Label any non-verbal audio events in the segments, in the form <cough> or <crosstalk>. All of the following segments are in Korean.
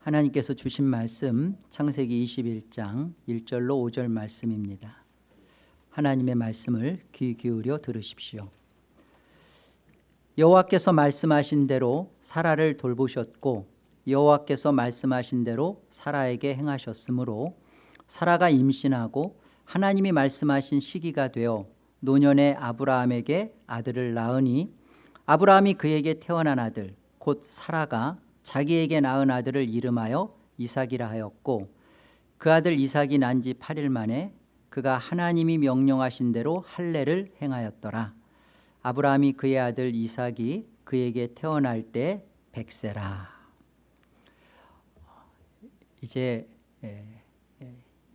하나님께서 주신 말씀 창세기 21장 1절로 5절 말씀입니다. 하나님의 말씀을 귀 기울여 들으십시오. 여호와께서 말씀하신 대로 사라를 돌보셨고 여호와께서 말씀하신 대로 사라에게 행하셨으므로 사라가 임신하고 하나님이 말씀하신 시기가 되어 노년의 아브라함에게 아들을 낳으니 아브라함이 그에게 태어난 아들 곧 사라가 자기에게 낳은 아들을 이름하여 이삭이라 하였고 그 아들 이삭이 난 지 8일 만에 그가 하나님이 명령하신 대로 할례를 행하였더라. 아브라함이 그의 아들 이삭이 그에게 태어날 때 백세라. 이제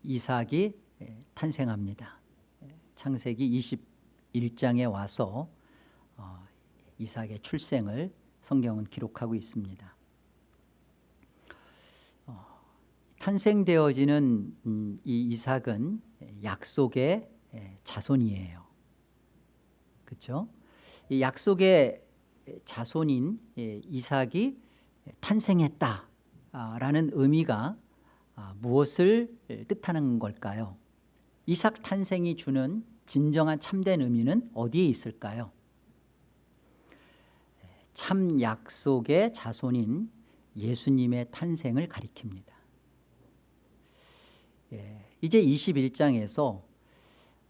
이삭이 탄생합니다. 창세기 21장에 와서 어, 이삭의 출생을 성경은 기록하고 있습니다 탄생되어지는 음, 이 이삭은 약속의 자손이에요. 그렇죠? 이 약속의 자손인 이삭이 탄생했다라는 의미가 아, 무엇을 뜻하는 걸까요? 이삭 탄생이 주는 진정한 참된 의미는 어디에 있을까요? 참 약속의 자손인 예수님의 탄생을 가리킵니다. 예, 이제 21장에서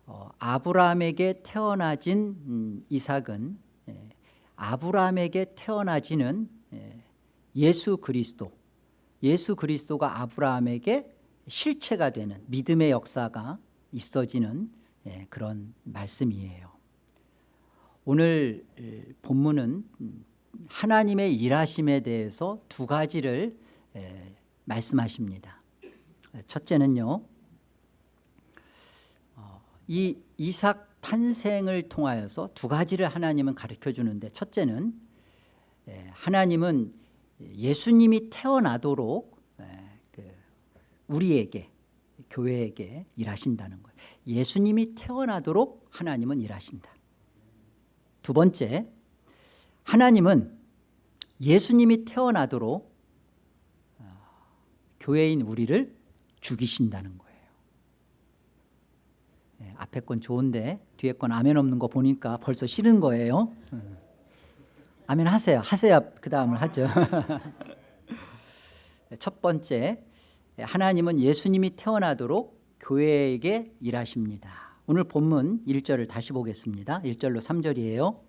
어, 아브라함에게 태어나진 음, 이삭은 예, 아브라함에게 태어나지는 예, 예수 그리스도 예수 그리스도가 아브라함에게 실체가 되는 믿음의 역사가 있어지는 예, 그런 말씀이에요. 오늘 본문은 음, 하나님의 일하심에 대해서 두 가지를 예, 말씀하십니다 첫째는요 어, 이 이삭 탄생을 통하여서 두 가지를 하나님은 가르쳐 주는데 첫째는 예, 하나님은 예수님이 태어나도록 예, 그 우리에게 교회에게 일하신다는 거예요. 예수님이 태어나도록 하나님은 일하신다. 두 번째 하나님은 예수님이 태어나도록 어, 교회인 우리를 죽이신다는 거예요. 네, 앞에 건 좋은데 뒤에 건 아멘 없는 거 보니까 벌써 싫은 거예요. 음. 아멘 하세요. 하세요. 그 다음을 하죠. <laughs> 첫 번째 하나님은 예수님이 태어나도록 교회에게 일하십니다. 오늘 본문 1절을 다시 보겠습니다. 1절로 3절이에요.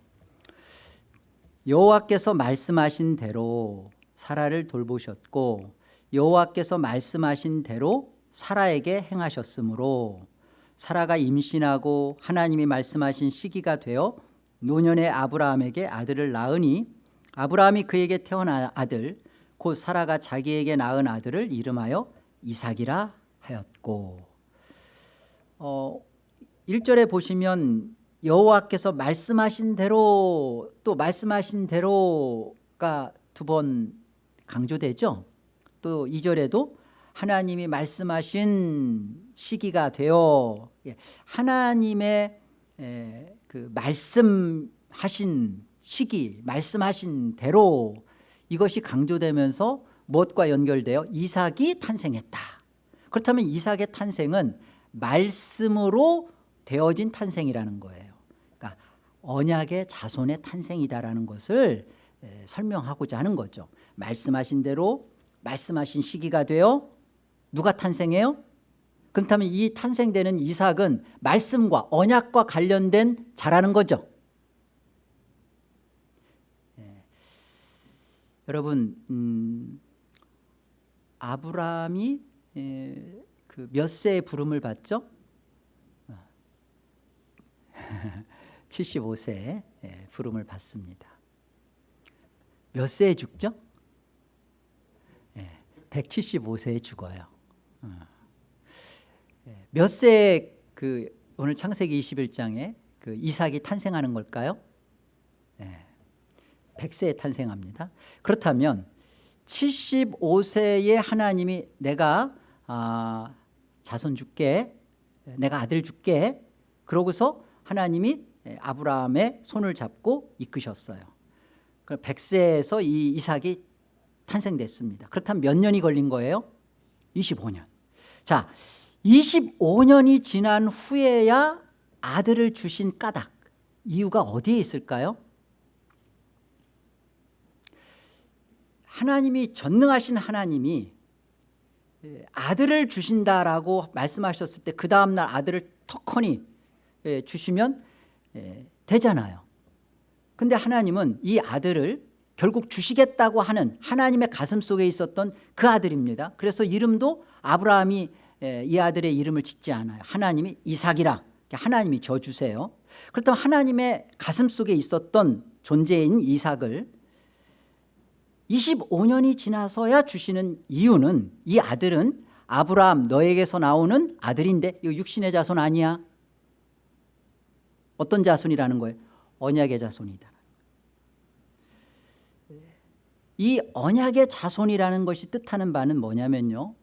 여호와께서 말씀하신 대로 사라를 돌보셨고 여호와께서 말씀하신 대로 사라에게 행하셨으므로 사라가 임신하고 하나님이 말씀하신 시기가 되어 노년의 아브라함에게 아들을 낳으니 아브라함이 그에게 태어난 아들 곧 사라가 자기에게 낳은 아들을 이름하여 이삭이라 하였고. 어, 1절에 보시면 여호와께서 말씀하신 대로 또 말씀하신 대로가 두 번 강조되죠 또 2절에도 하나님이 말씀하신 시기가 되어 예, 하나님의 그 말씀하신 시기 말씀하신 대로 이것이 강조되면서 무엇과 연결되어? 이삭이 탄생했다. 그렇다면 이삭의 탄생은 말씀으로 되어진 탄생이라는 거예요. 그러니까 언약의 자손의 탄생이다라는 것을 설명하고자 하는 거죠. 말씀하신 대로 말씀하신 시기가 되어 누가 탄생해요? 그렇다면 이 탄생되는 이삭은 말씀과 언약과 관련된 자라는 거죠 예. 여러분 음, 아브라함이 예, 그몇 세의 부름을 받죠? <laughs> 75세에 예, 부름을 받습니다 몇 세에 죽죠? 175세에 죽어요. 어. 예, 몇 세에 그 오늘 창세기 21장에 그 이삭이 탄생하는 걸까요? 100세에 예, 탄생합니다. 그렇다면 75세에 하나님이 내가 아, 자손 줄게 내가 아들 줄게 그러고서 하나님이 아브라함의 손을 잡고 이끄셨어요. 100세에서 이 이삭이 탄생됐습니다. 그렇다면 몇 년이 걸린 거예요? 25년. 자, 25년이 지난 후에야 아들을 주신 까닭 이유가 어디에 있을까요? 하나님이 전능하신 하나님이 아들을 주신다라고 말씀하셨을 때 그 다음날 아들을 턱커니 주시면 되잖아요 근데 하나님은 이 아들을 결국 주시겠다고 하는 하나님의 가슴 속에 있었던 그 아들입니다. 그래서 이름도 아브라함이 이 아들의 이름을 짓지 않아요. 하나님이 이삭이라. 하나님이 져주세요. 그렇다면 하나님의 가슴 속에 있었던 존재인 이삭을 25년이 지나서야 주시는 이유는 이 아들은 아브라함 너에게서 나오는 아들인데 이거 육신의 자손 아니야? 어떤 자손이라는 거예요? 언약의 자손이다 이 언약의 자손이라는 것이 뜻하는 바는 뭐냐면요.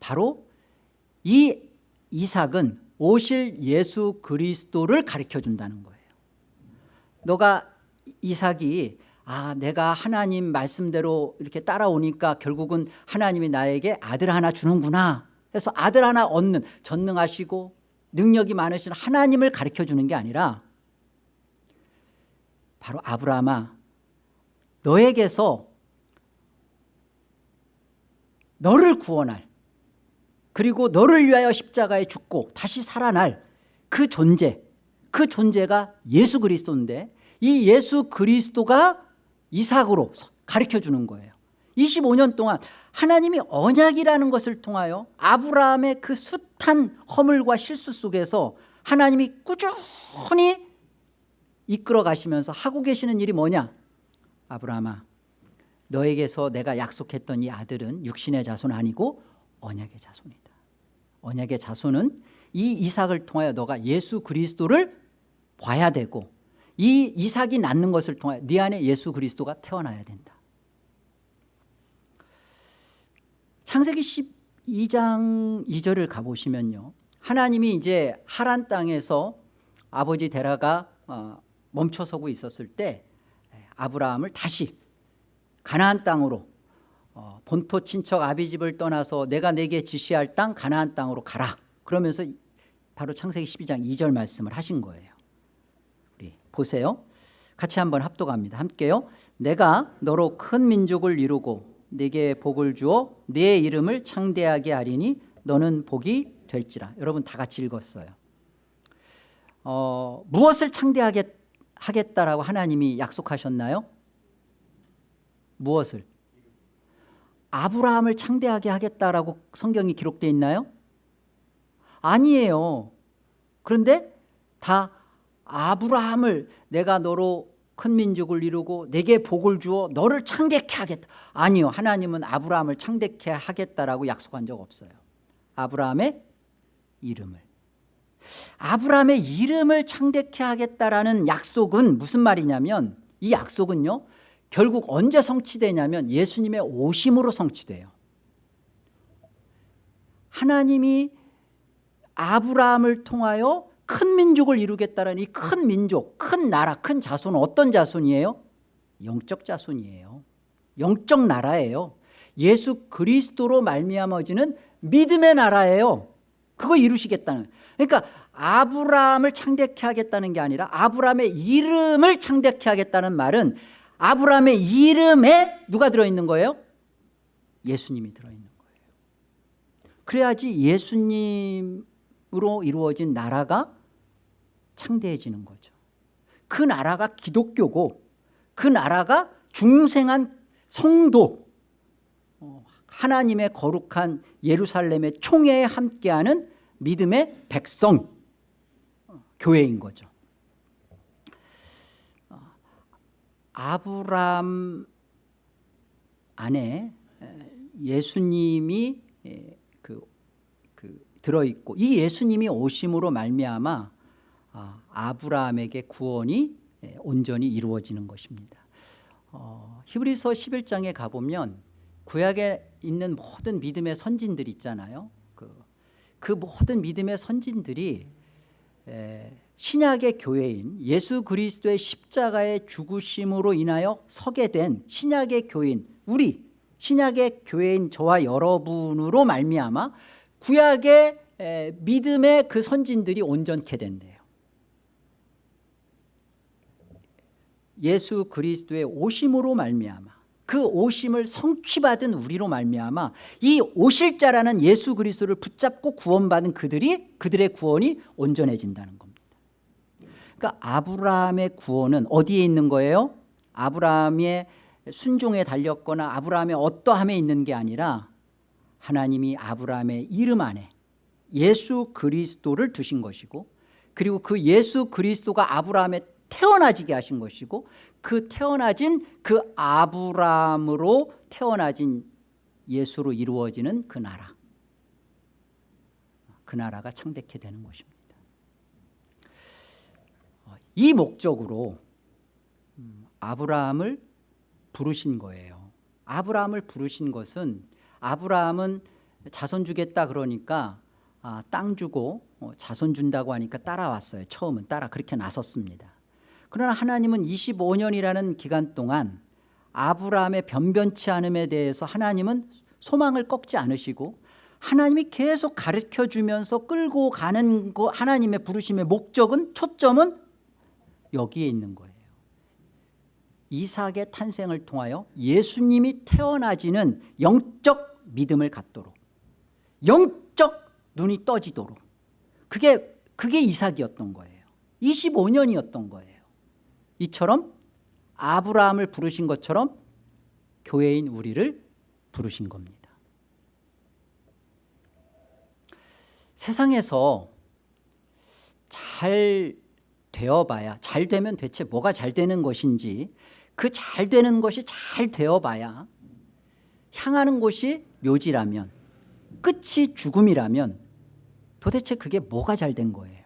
바로 이 이삭은 오실 예수 그리스도를 가르쳐 준다는 거예요. 너가 이삭이 아 내가 하나님 말씀대로 이렇게 따라오니까 결국은 하나님이 나에게 아들 하나 주는구나 해서 아들 하나 얻는 전능하시고 능력이 많으신 하나님을 가르쳐 주는 게 아니라 바로 아브라함아 너에게서 너를 구원할 그리고 너를 위하여 십자가에 죽고 다시 살아날 그 존재 그 존재가 예수 그리스도인데 이 예수 그리스도가 이삭으로 가르쳐 주는 거예요. 25년 동안 하나님이 언약이라는 것을 통하여 아브라함의 그 숱한 허물과 실수 속에서 하나님이 꾸준히 이끌어 가시면서 하고 계시는 일이 뭐냐? 아브라함아 너에게서 내가 약속했던 이 아들은 육신의 자손 아니고 언약의 자손이다. 언약의 자손은 이 이삭을 통하여 너가 예수 그리스도를 봐야 되고 이 이삭이 낳는 것을 통하여 네 안에 예수 그리스도가 태어나야 된다. 창세기 12장 2절을 가보시면요. 하나님이 이제 하란 땅에서 아버지 데라가 어, 멈춰서고 있었을 때 아브라함을 다시 가나안 땅으로 어, 본토 친척 아비 집을 떠나서 내가 내게 지시할 땅 가나안 땅으로 가라. 그러면서 바로 창세기 12장 2절 말씀을 하신 거예요. 우리 보세요. 같이 한번 합독합니다. 함께요. 내가 너로 큰 민족을 이루고 네게 복을 주어 네 이름을 창대하게 하리니 너는 복이 될지라. 여러분 다 같이 읽었어요. 어, 무엇을 창대하게 하겠다라고 하나님이 약속하셨나요? 무엇을? 아브라함을 창대하게 하겠다라고 성경이 기록되어 있나요? 아니에요. 그런데 다 아브라함을 내가 너로 큰 민족을 이루고 내게 복을 주어 너를 창대케 하겠다. 아니요. 하나님은 아브라함을 창대케 하겠다라고 약속한 적 없어요. 아브라함의 이름을. 아브라함의 이름을 창대케 하겠다라는 약속은 무슨 말이냐면 이 약속은요 결국 언제 성취되냐면 예수님의 오심으로 성취돼요. 하나님이 아브라함을 통하여 큰 민족을 이루겠다는 이 큰 민족, 큰 나라, 큰 자손은 어떤 자손이에요? 영적 자손이에요. 영적 나라예요. 예수 그리스도로 말미암아지는 믿음의 나라예요. 그거 이루시겠다는. 그러니까 아브라함을 창대케 하겠다는 게 아니라 아브라함의 이름을 창대케 하겠다는 말은 아브라함의 이름에 누가 들어있는 거예요? 예수님이 들어있는 거예요. 그래야지 예수님으로 이루어진 나라가 창대해지는 거죠. 그 나라가 기독교고 그 나라가 중생한 성도 어, 하나님의 거룩한 예루살렘의 총회에 함께하는 믿음의 백성 어, 교회인 거죠 아브람 안에 예수님이 그, 그 들어있고 이 예수님이 오심으로 말미암아 아, 아브라함에게 구원이 온전히 이루어지는 것입니다. 어, 히브리서 11장에 가보면 구약에 있는 모든 믿음의 선진들 있잖아요. 그, 그 모든 믿음의 선진들이 에, 신약의 교회인 예수 그리스도의 십자가의 죽으심으로 인하여 서게 된 신약의 교인 우리 신약의 교회인 저와 여러분으로 말미암아 구약의 에, 믿음의 그 선진들이 온전케 된대요. 예수 그리스도의 오심으로 말미암아 그 오심을 성취받은 우리로 말미암아 이 오실 자라는 예수 그리스도를 붙잡고 구원받은 그들이 그들의 구원이 온전해진다는 겁니다 그러니까 아브라함의 구원은 어디에 있는 거예요? 아브라함의 순종에 달렸거나 아브라함의 어떠함에 있는 게 아니라 하나님이 아브라함의 이름 안에 예수 그리스도를 두신 것이고 그리고 그 예수 그리스도가 아브라함에 태어나지게 하신 것이고 그 태어나진 그 아브라함으로 태어나진 예수로 이루어지는 그 나라 그 나라가 창대케 되는 것입니다 이 목적으로 음, 아브라함을 부르신 거예요. 아브라함을 부르신 것은 아브라함은 자손 주겠다 그러니까 아, 땅 주고 어, 자손 준다고 하니까 따라왔어요. 처음은 따라 그렇게 나섰습니다. 그러나 하나님은 25년이라는 기간 동안 아브라함의 변변치 않음에 대해서 하나님은 소망을 꺾지 않으시고 하나님이 계속 가르쳐 주면서 끌고 가는 거 하나님의 부르심의 목적은 초점은 여기에 있는 거예요. 이삭의 탄생을 통하여 예수님이 태어나지는 영적 믿음을 갖도록 영적 눈이 떠지도록 그게 그게 이삭이었던 거예요. 25년이었던 거예요. 이처럼 아브라함을 부르신 것처럼 교회인 우리를 부르신 겁니다. 세상에서 잘 되어봐야 잘 되면 대체 뭐가 잘 되는 것인지 그 잘 되는 것이 잘 되어봐야 향하는 곳이 묘지라면 끝이 죽음이라면 도대체 그게 뭐가 잘 된 거예요?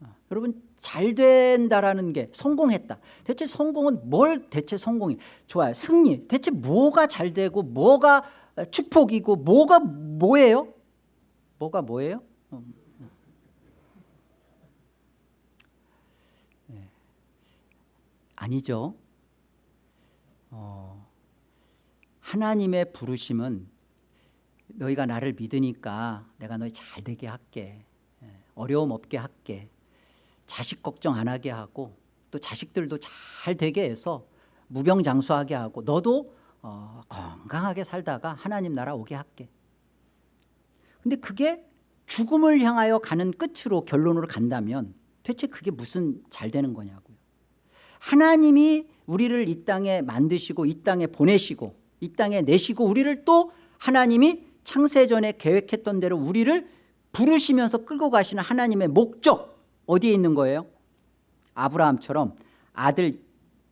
어, 여러분 잘 된다라는 게 성공했다. 대체 성공은 뭘 대체 성공이? 좋아요. 승리. 대체 뭐가 잘 되고 뭐가 축복이고 뭐가 뭐예요? 뭐가 뭐예요 어. 네. 아니죠. 어, 하나님의 부르심은 너희가 나를 믿으니까 내가 너희 잘 되게 할게. 예, 어려움 없게 할게. 자식 걱정 안 하게 하고 또 자식들도 잘 되게 해서 무병장수하게 하고 너도 어, 건강하게 살다가 하나님 나라 오게 할게. 근데 그게 죽음을 향하여 가는 끝으로 결론으로 간다면 대체 그게 무슨 잘 되는 거냐고요 하나님이 우리를 이 땅에 만드시고 이 땅에 보내시고 이 땅에 내시고 우리를 또 하나님이 창세전에 계획했던 대로 우리를 부르시면서 끌고 가시는 하나님의 목적 어디에 있는 거예요? 아브라함처럼 아들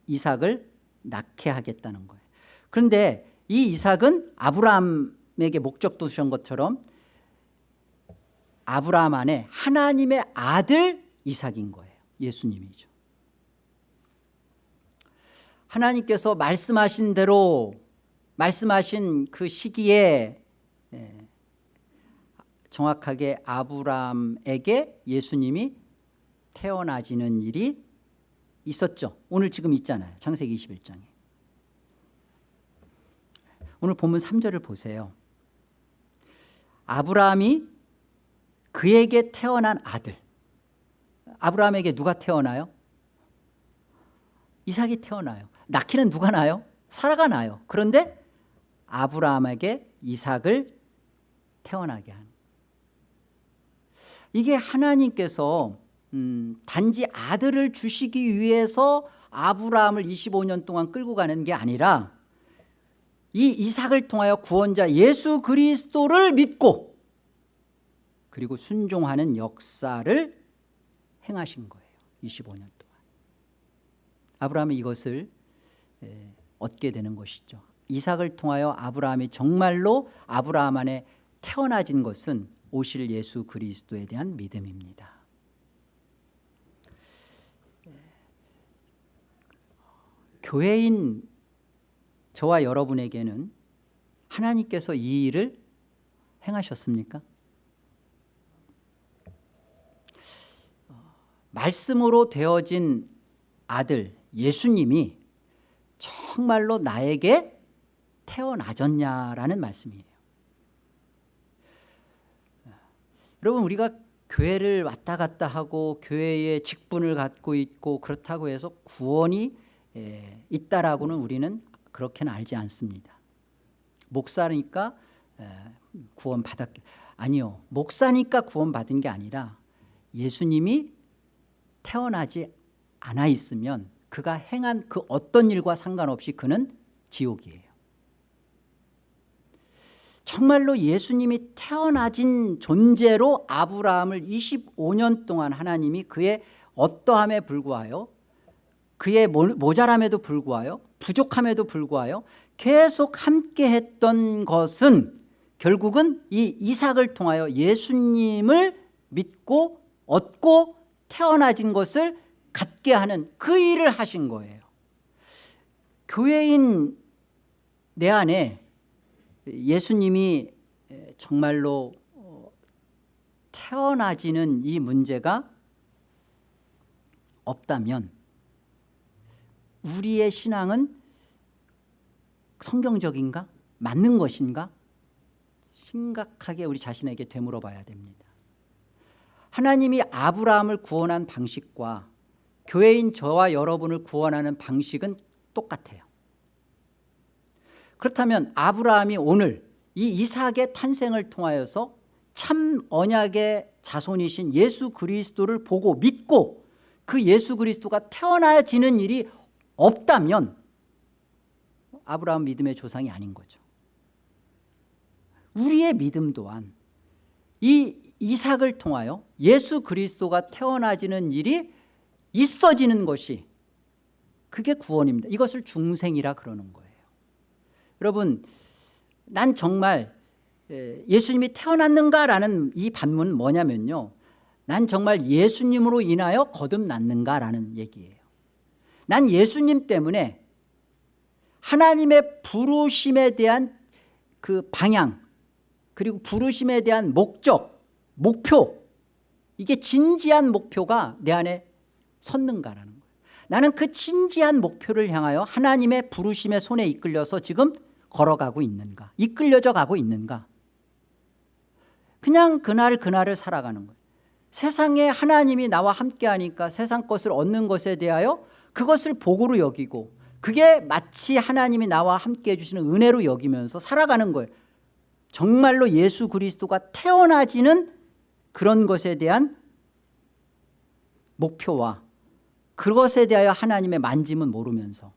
이삭을 낳게 하겠다는 거예요. 그런데 이 이삭은 아브라함에게 목적 두신 것처럼 아브라함 안에 하나님의 아들 이삭인 거예요. 예수님이죠 하나님께서 말씀하신 대로 말씀하신 그 시기에 예, 정확하게 아브라함에게 예수님이 태어나지는 일이 있었죠. 오늘 지금 있잖아요. 창세기 21장에. 오늘 본문 3절을 보세요. 아브라함이 그에게 태어난 아들. 아브라함에게 누가 태어나요? 이삭이 태어나요. 낳기는 누가 나요? 사라가 나요. 그런데 아브라함에게 이삭을 태어나게 한. 이게 하나님께서 음, 단지 아들을 주시기 위해서 아브라함을 25년 동안 끌고 가는 게 아니라 이 이삭을 통하여 구원자 예수 그리스도를 믿고 그리고 순종하는 역사를 행하신 거예요. 25년 동안 아브라함이 이것을 얻게 되는 것이죠 이삭을 통하여 아브라함이 정말로 아브라함 안에 태어나진 것은 오실 예수 그리스도에 대한 믿음입니다 교회인 저와 여러분에게는 하나님께서 이 일을 행하셨습니까? 말씀으로 되어진 아들 예수님이 정말로 나에게 태어나졌냐라는 말씀이에요. 여러분 우리가 교회를 왔다 갔다 하고 교회에 직분을 갖고 있고 그렇다고 해서 구원이 에, 있다라고는 우리는 그렇게는 알지 않습니다. 목사니까 에, 구원 받았 아니요 목사니까 구원 받은 게 아니라 예수님이 태어나지 않아 있으면 그가 행한 그 어떤 일과 상관없이 그는 지옥이에요. 정말로 예수님이 태어나진 존재로 아브라함을 25년 동안 하나님이 그의 어떠함에 불구하여 그의 모자람에도 불구하여 부족함에도 불구하여 계속 함께 했던 것은 결국은 이 이삭을 통하여 예수님을 믿고 얻고 태어나진 것을 갖게 하는 그 일을 하신 거예요 교회인 내 안에 예수님이 정말로 어, 태어나지는 이 문제가 없다면 우리의 신앙은 성경적인가? 맞는 것인가? 심각하게 우리 자신에게 되물어 봐야 됩니다 하나님이 아브라함을 구원한 방식과 교회인 저와 여러분을 구원하는 방식은 똑같아요. 그렇다면 아브라함이 오늘 이 이삭의 탄생을 통하여서 참 언약의 자손이신 예수 그리스도를 보고 믿고 그 예수 그리스도가 태어나지는 일이 없다면 아브라함 믿음의 조상이 아닌 거죠. 우리의 믿음 또한 이 이삭을 통하여 예수 그리스도가 태어나지는 일이 있어지는 것이 그게 구원입니다. 이것을 중생이라 그러는 거예요. 여러분 난 정말 예수님이 태어났는가라는 이 반문은 뭐냐면요. 난 정말 예수님으로 인하여 거듭났는가라는 얘기예요. 난 예수님 때문에 하나님의 부르심에 대한 그 방향 그리고 부르심에 대한 목적 목표 이게 진지한 목표가 내 안에 섰는가라는 거예요. 나는 그 진지한 목표를 향하여 하나님의 부르심의 손에 이끌려서 지금 걸어가고 있는가? 이끌려져 가고 있는가? 그냥 그날 그날을 살아가는 거예요. 세상에 하나님이 나와 함께하니까 세상 것을 얻는 것에 대하여 그것을 복으로 여기고 그게 마치 하나님이 나와 함께해 주시는 은혜로 여기면서 살아가는 거예요. 정말로 예수 그리스도가 태어나지는 그런 것에 대한 목표와 그것에 대하여 하나님의 만짐은 모르면서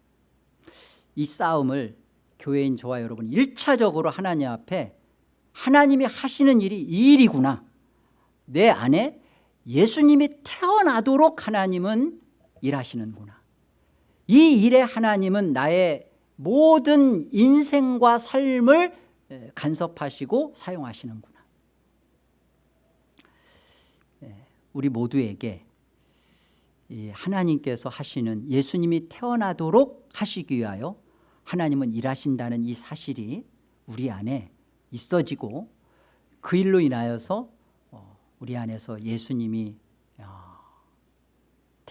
이 싸움을 교회인 저와 여러분 1차적으로 하나님 앞에 하나님이 하시는 일이 이 일이구나. 내 안에 예수님이 태어나도록 하나님은 일하시는구나. 이 일에 하나님은 나의 모든 인생과 삶을 간섭하시고 사용하시는구나. 우리 모두에게 하나님께서 하시는 예수님이 태어나도록 하시기 위하여 하나님은 일하신다는 이 사실이 우리 안에 있어지고 그 일로 인하여서 어, 우리 안에서 예수님이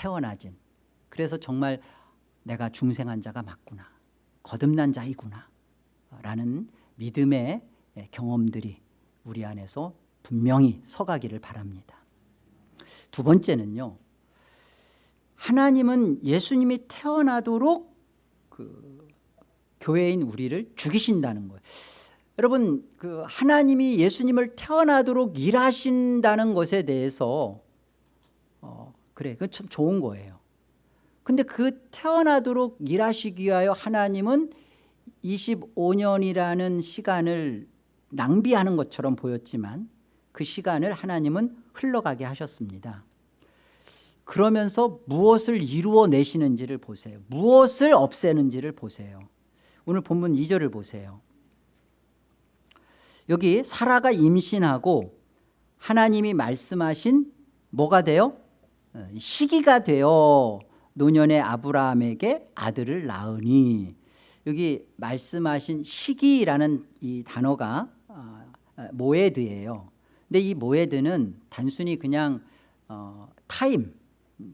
태어나진 그래서 정말 내가 중생한 자가 맞구나 거듭난 자이구나 라는 믿음의 경험들이 우리 안에서 분명히 서가기를 바랍니다. 두 번째는요 하나님은 예수님이 태어나도록 그 교회인 우리를 죽이신다는 거예요. 여러분 그 하나님이 예수님을 태어나도록 일하신다는 것에 대해서 어, 그래 그참 좋은 거예요. 근데 그 태어나도록 일하시기 위하여 하나님은 25년이라는 시간을 낭비하는 것처럼 보였지만 그 시간을 하나님은 흘러가게 하셨습니다 그러면서 무엇을 이루어내시는지를 보세요. 무엇을 없애는지를 보세요. 오늘 본문 2절을 보세요. 여기 사라가 임신하고 하나님이 말씀하신 뭐가 돼요? 어, 시기가 되어 노년의 아브라함에게 아들을 낳으니. 여기 말씀하신 시기라는 이 단어가 어, מועד예요. 근데 이 מועד는 단순히 그냥 어, 타임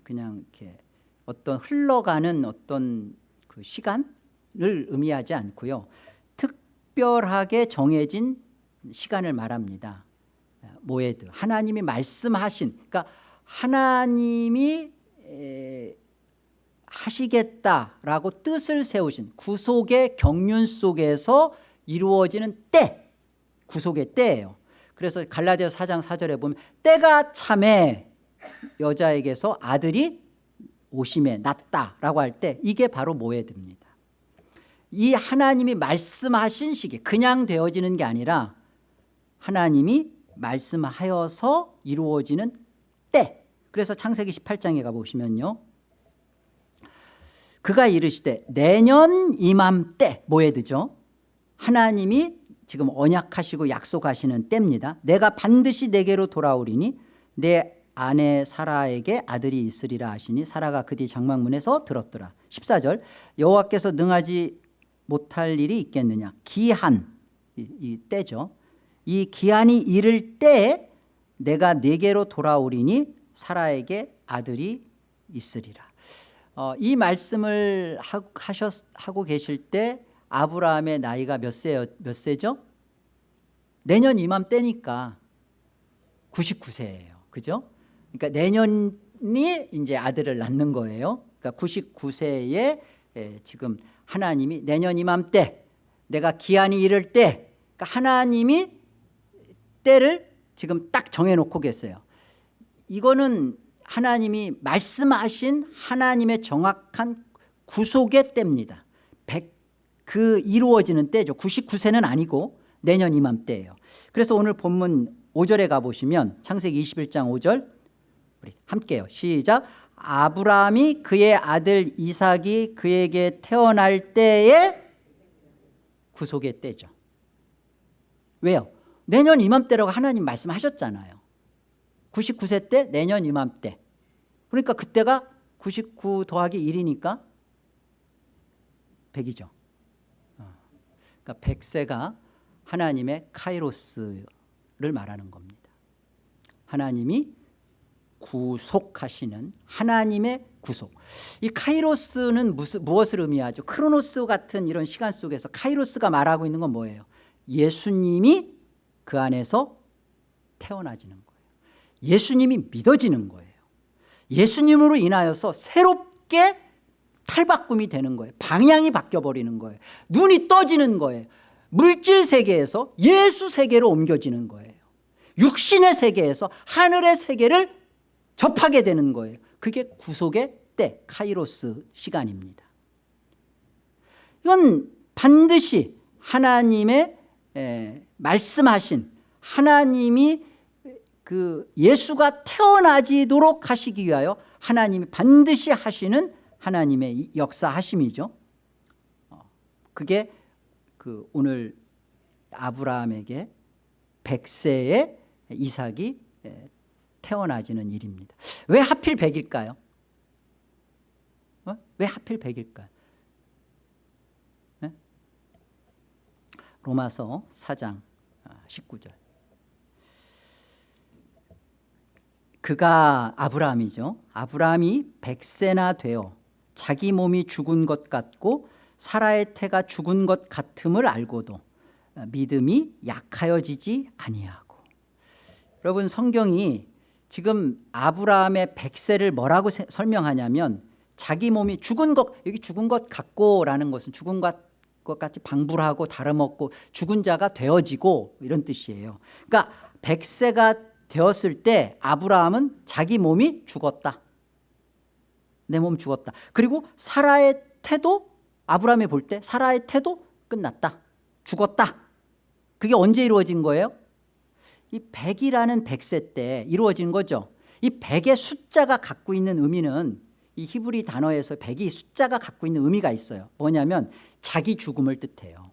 그냥 이렇게 어떤 흘러가는 어떤 그 시간 의미하지 않고요. 특별하게 정해진 시간을 말합니다. 모에드 하나님이 말씀하신 그러니까 하나님이 하시겠다라고 뜻을 세우신 구속의 경륜 속에서 이루어지는 때 구속의 때예요 그래서 갈라디아 4장 4절에 보면 때가 참에 여자에게서 아들이 오심에 났다라고 할 때 이게 바로 모에드입니다. 이 하나님이 말씀하신 시기 그냥 되어지는 게 아니라 하나님이 말씀하여서 이루어지는 때 그래서 창세기 18장에 가보시면요. 그가 이르시되 내년 이맘때 모에드죠. 하나님이 지금 언약하시고 약속하시는 때입니다. 내가 반드시 내게로 돌아오리니 내 아내 사라에게 아들이 있으리라 하시니 사라가 그 뒤 장막문에서 들었더라. 14절 여호와께서 능하지 못할 일이 있겠느냐? 기한 이, 이 때죠. 이 기한이 이를 때 내가 내게로 돌아오리니 사라에게 아들이 있으리라. 어, 이 말씀을 하, 하셨, 하고 계실 때 아브라함의 나이가 몇, 세, 몇 세죠? 내년 이맘때니까 99세예요. 그죠? 그러니까 내년이 이제 아들을 낳는 거예요. 그러니까 99세에 지금 하나님이 내년 이맘때 내가 기한이 이를 때 그러니까 하나님이 때를 지금 딱 정해놓고 계세요. 이거는 하나님이 말씀하신 하나님의 정확한 구속의 때입니다. 그 이루어지는 때죠. 99세는 아니고 내년 이맘때예요. 그래서 오늘 본문 5절에 가보시면 창세기 21장 5절 우리 함께요. 시작. 아브라함이 그의 아들 이삭이 그에게 태어날 때에 구속의 때죠. 왜요? 내년 이맘때라고 하나님 말씀하셨잖아요. 99세 때 내년 이맘때. 그러니까 그때가 99 더하기 1이니까 100이죠. 그러니까 100세가 하나님의 카이로스를 말하는 겁니다. 하나님이 구속하시는 하나님의 구속. 이 카이로스는 무슨, 무엇을 의미하죠? 크로노스 같은 이런 시간 속에서 카이로스가 말하고 있는 건 뭐예요? 예수님이 그 안에서 태어나지는 거예요. 예수님이 믿어지는 거예요. 예수님으로 인하여서 새롭게 탈바꿈이 되는 거예요. 방향이 바뀌어버리는 거예요. 눈이 떠지는 거예요. 물질 세계에서 예수 세계로 옮겨지는 거예요. 육신의 세계에서 하늘의 세계를 접하게 되는 거예요. 그게 구속의 때 카이로스 시간입니다. 이건 반드시 하나님의 말씀하신 하나님이 그 예수가 태어나지도록 하시기 위하여 하나님이 반드시 하시는 하나님의 역사하심이죠. 어, 그게 그 오늘 아브라함에게 백세의 이삭이 태어나지는 일입니다 왜 하필 100일까요? 어? 왜 하필 100일까요? 네? 로마서 4장 19절 아, 그가 아브라함이죠 아브라함이 100세나 되어 자기 몸이 죽은 것 같고 사라의 태가 죽은 것 같음을 알고도 믿음이 약하여지지 아니하고 여러분 성경이 지금 아브라함의 백세를 뭐라고 세, 설명하냐면 자기 몸이 죽은 것 여기 죽은 것 같고라는 것은 죽은 것, 것 같이 방불하고 다름없고 죽은 자가 되어지고 이런 뜻이에요. 그러니까 백세가 되었을 때 아브라함은 자기 몸이 죽었다. 내 몸 죽었다. 그리고 사라의 태도 아브라함이 볼 때 사라의 태도 끝났다. 죽었다. 그게 언제 이루어진 거예요? 이 100이라는 100세 때 이루어진 거죠. 이 100의 숫자가 갖고 있는 의미는 이 히브리 단어에서 100이 숫자가 갖고 있는 의미가 있어요. 뭐냐면 자기 죽음을 뜻해요.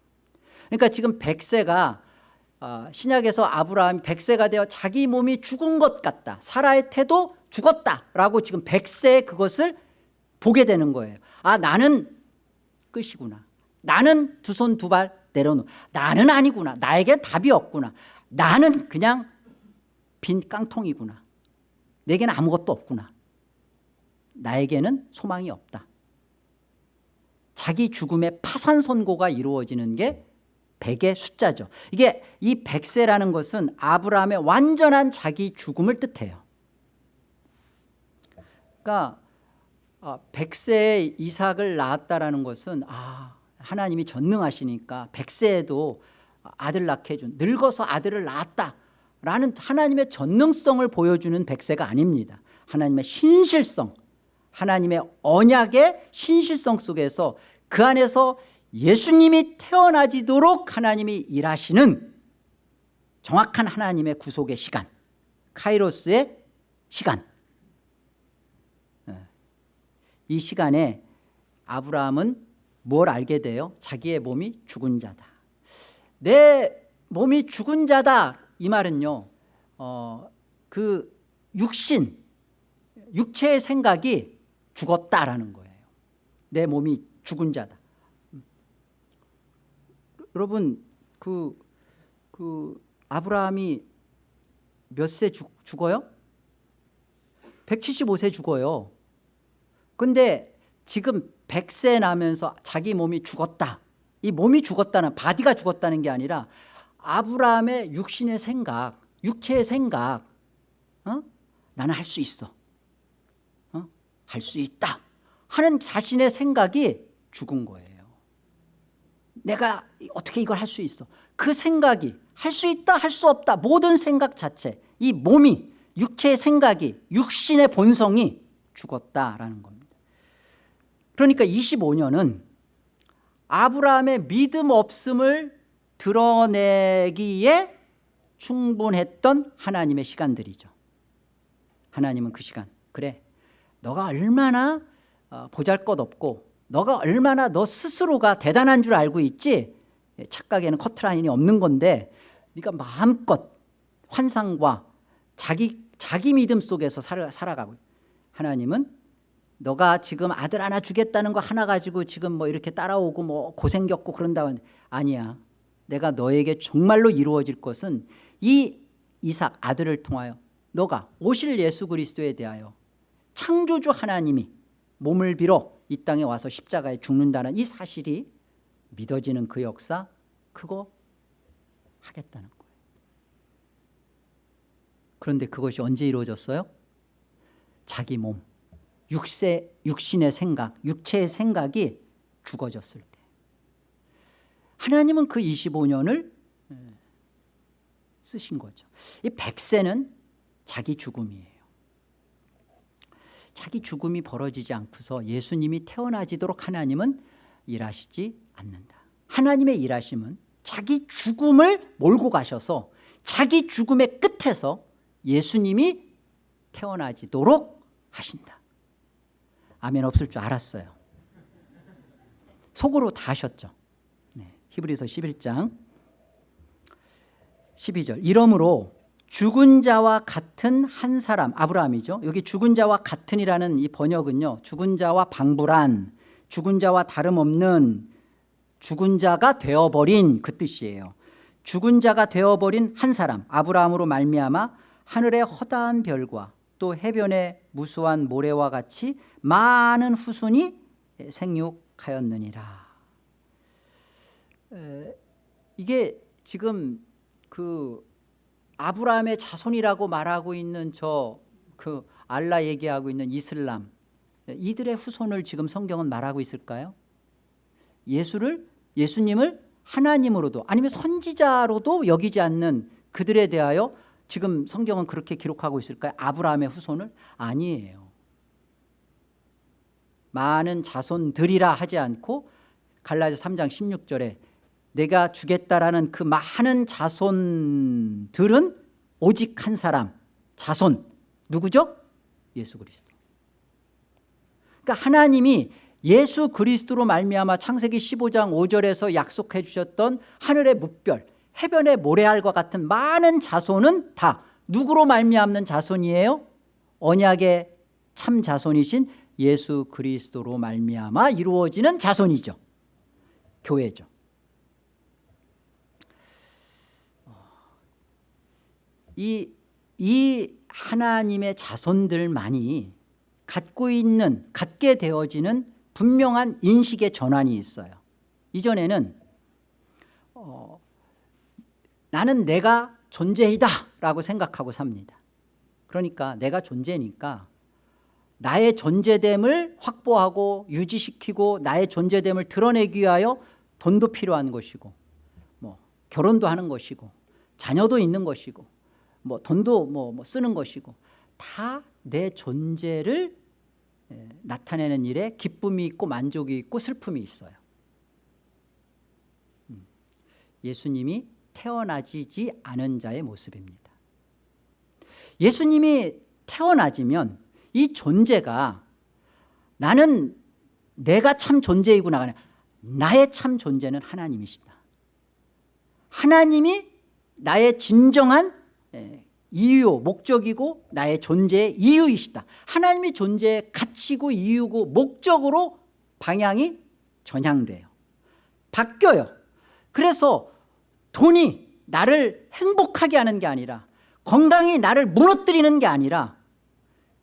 그러니까 지금 100세가 어, 신약에서 아브라함이 100세가 되어 자기 몸이 죽은 것 같다. 사라의 태도 죽었다라고 지금 100세에 그것을 보게 되는 거예요. 아 나는 끝이구나. 나는 두 손 두 발 내려놓 나는 아니구나. 나에겐 답이 없구나 나는 그냥 빈 깡통이구나 내게는 아무것도 없구나 나에게는 소망이 없다 자기 죽음의 파산 선고가 이루어지는 게 백의 숫자죠. 이게 이 백세라는 것은 아브라함의 완전한 자기 죽음을 뜻해요. 그러니까 아, 백세에 이삭을 낳았다라는 것은 아 하나님이 전능하시니까 백세에도 아들 낳게 해준 늙어서 아들을 낳았다 라는 하나님의 전능성을 보여주는 백세가 아닙니다. 하나님의 신실성 하나님의 언약의 신실성 속에서 그 안에서 예수님이 태어나지도록 하나님이 일하시는 정확한 하나님의 구속의 시간 카이로스의 시간 예. 이 시간에 아브라함은 뭘 알게 돼요? 자기의 몸이 죽은 자다 내 몸이 죽은 자다. 이 말은요 어, 그 육신 육체의 생각이 죽었다라는 거예요. 내 몸이 죽은 자다. 여러분 그, 그 아브라함이 몇 세 죽어요? 175세 죽어요. 근데 지금 100세 나면서 자기 몸이 죽었다 이 몸이 죽었다는 body가 죽었다는 게 아니라 아브라함의 육신의 생각 육체의 생각 어? 나는 할 수 있어. 어? 할 수 있다. 하는 자신의 생각이 죽은 거예요. 내가 어떻게 이걸 할 수 있어? 그 생각이 할 수 있다 할 수 없다 모든 생각 자체 이 몸이 육체의 생각이 육신의 본성이 죽었다라는 겁니다. 그러니까 25년은 아브라함의 믿음 없음을 드러내기에 충분했던 하나님의 시간들이죠. 하나님은 그 시간. 그래 너가 얼마나 어, 보잘것없고 너가 얼마나 너 스스로가 대단한 줄 알고 있지? 착각에는 커트라인이 없는 건데 네가 마음껏 환상과 자기, 자기 믿음 속에서 살, 살아가고 하나님은 너가 지금 아들 하나 주겠다는 거 하나 가지고 지금 뭐 이렇게 따라오고 뭐 고생 겪고 하는데 아니야. 내가 너에게 정말로 이루어질 것은 이 이삭 아들을 통하여 너가 오실 예수 그리스도에 대하여 창조주 하나님이 몸을 빌어 이 땅에 와서 십자가에 죽는다는 이 사실이 믿어지는 그 역사 그거 하겠다는 거예요. 그런데 그것이 언제 이루어졌어요? 자기 몸 육세, 육신의 생각 육체의 생각이 죽어졌을 때. 하나님은 그 25년을 쓰신 거죠. 이 백세는 자기 죽음이에요. 자기 죽음이 벌어지지 않고서 예수님이 태어나지도록 하나님은 일하시지 않는다. 하나님의 일하심은 자기 죽음을 몰고 가셔서 자기 죽음의 끝에서 예수님이 태어나지도록 하신다 아멘 없을 줄 알았어요. 속으로 다 하셨죠. 네, 히브리서 11장 12절. 이러므로 죽은 자와 같은 한 사람 아브라함이죠. 여기 죽은 자와 같은이라는 이 번역은요 죽은 자와 방불한 죽은 자와 다름없는 죽은 자가 되어버린 그 뜻이에요. 죽은 자가 되어버린 한 사람 아브라함으로 말미암아 하늘의 허다한 별과 또 해변의 무수한 모래와 같이 많은 후손이 생육하였느니라 이게 지금 그 아브라함의 자손이라고 말하고 있는 저 그 알라 얘기하고 있는 이슬람 이들의 후손을 지금 성경은 말하고 있을까요? 예수를 예수님을 하나님으로도 아니면 선지자로도 여기지 않는 그들에 대하여 지금 성경은 그렇게 기록하고 있을까요? 아브라함의 후손을? 아니에요. 많은 자손들이라 하지 않고 갈라디아 3장 16절에 내가 주겠다라는 그 많은 자손들은 오직 한 사람 자손 누구죠? 예수 그리스도 그러니까 하나님이 예수 그리스도로 말미암아 창세기 15장 5절에서 약속해 주셨던 하늘의 묵별 해변의 모래알과 같은 많은 자손은 다 누구로 말미암는 자손이에요? 언약의 참 자손이신 예수 그리스도로 말미암아 이루어지는 자손이죠. 교회죠. 이, 이 하나님의 자손들만이 갖고 있는 갖게 되어지는 분명한 인식의 전환이 있어요. 이전에는 어, 나는 내가 존재이다 라고 생각하고 삽니다. 그러니까 내가 존재니까 나의 존재됨을 확보하고 유지시키고 나의 존재됨을 드러내기 위하여 돈도 필요한 것이고 뭐 결혼도 하는 것이고 자녀도 있는 것이고 뭐 돈도 뭐, 뭐 쓰는 것이고 다 내 존재를 에, 나타내는 일에 기쁨이 있고 만족이 있고 슬픔이 있어요. 음, 예수님이 태어나지지 않은 자의 모습입니다. 예수님이 태어나지면 이 존재가 나는 내가 참 존재이구나. 나의 참 존재는 하나님이시다. 하나님이 나의 진정한 예, 이유 목적이고 나의 존재의 이유이시다. 하나님이 존재의 가치고 이유고 목적으로 방향이 전향돼요. 바뀌어요. 그래서 돈이 나를 행복하게 하는 게 아니라 건강이 나를 무너뜨리는 게 아니라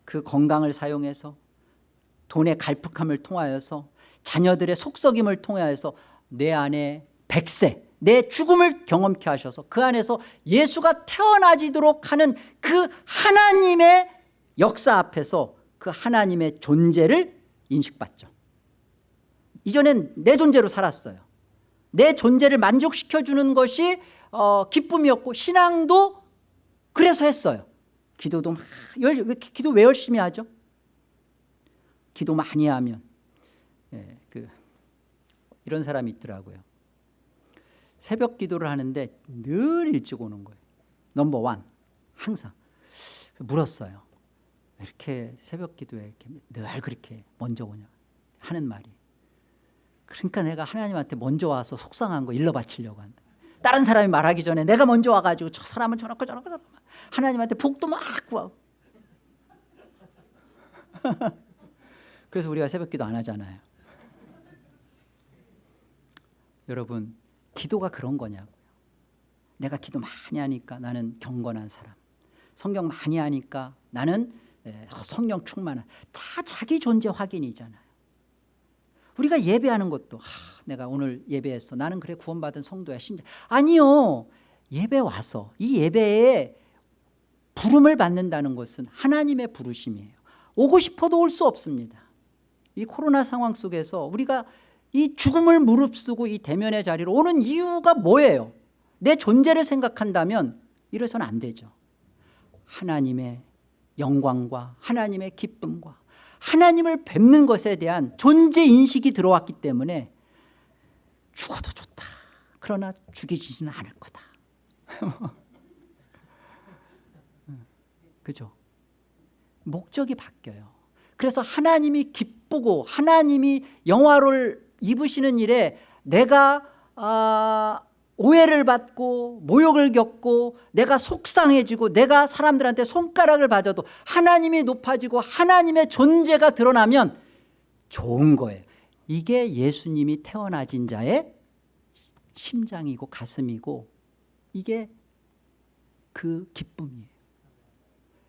그 건강을 사용해서 돈의 갈푸함을 통하여서 자녀들의 속썩임을 통하여서 내 안에 백세 내 죽음을 경험케 하셔서 그 안에서 예수가 태어나지도록 하는 그 하나님의 역사 앞에서 그 하나님의 존재를 인식받죠. 이전엔 내 존재로 살았어요 내 존재를 만족시켜주는 것이 어, 기쁨이었고 신앙도 그래서 했어요. 기도도 막 기도 왜 열심히 하죠? 기도 많이 하면. 예, 그 이런 사람이 있더라고요. 새벽 기도를 하는데 늘 일찍 오는 거예요. 넘버 원. 항상. 물었어요. 왜 이렇게 새벽 기도에 늘 그렇게 먼저 오냐 하는 말이 그러니까 내가 하나님한테 먼저 와서 속상한 거 일러 바치려고 한다. 다른 사람이 말하기 전에 내가 먼저 와가지고 저 사람은 저렇고 저렇고 저렇고 하나님한테 복도 막 구하고. <laughs> 그래서 우리가 새벽 기도 안 하잖아요. 여러분 기도가 그런 거냐고요. 내가 기도 많이 하니까 나는 경건한 사람. 성경 많이 하니까 나는 성령 충만한. 다 자기 존재 확인이잖아요 우리가 예배하는 것도 하, 내가 오늘 예배했어. 나는 그래 구원받은 성도야. 신자. 아니요. 예배 와서 이 예배에 부름을 받는다는 것은 하나님의 부르심이에요. 오고 싶어도 올 수 없습니다. 이 코로나 상황 속에서 우리가 이 죽음을 무릅쓰고 이 대면의 자리로 오는 이유가 뭐예요? 내 존재를 생각한다면 이래서는 안 되죠. 하나님의 영광과 하나님의 기쁨과 하나님을 뵙는 것에 대한 존재 인식이 들어왔기 때문에 죽어도 좋다. 그러나 죽이지는 않을 거다. <laughs> 그죠? 목적이 바뀌어요. 그래서 하나님이 기쁘고 하나님이 영화를 입으시는 일에 내가 아, 오해를 받고 모욕을 겪고 내가 속상해지고 내가 사람들한테 손가락을 받아도 하나님이 높아지고 하나님의 존재가 드러나면 좋은 거예요. 이게 예수님이 태어나진 자의 심장이고 가슴이고 이게 그 기쁨이에요.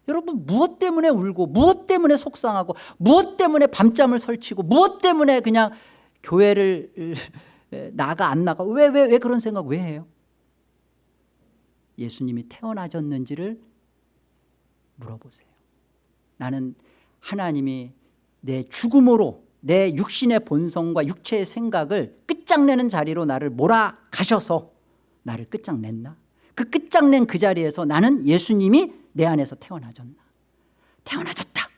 여러분 무엇 때문에 울고 무엇 때문에 속상하고 무엇 때문에 밤잠을 설치고 무엇 때문에 그냥 교회를 나가 안 나가 왜 왜 왜 그런 생각 왜 해요? 예수님이 태어나셨는지를 물어보세요 나는 하나님이 내 죽음으로 내 육신의 본성과 육체의 생각을 끝장내는 자리로 나를 몰아가셔서 나를 끝장냈나? 그 끝장낸 그 자리에서 나는 예수님이 내 안에서 태어나졌나? 태어나졌다.